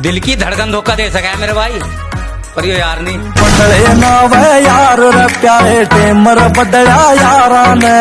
दिल की धड़कन धोखा दे सका है मेरे भाई। पर यो यार नहीं। बदले ना वे यार रे प्यारे टेमर बदला यारा ने।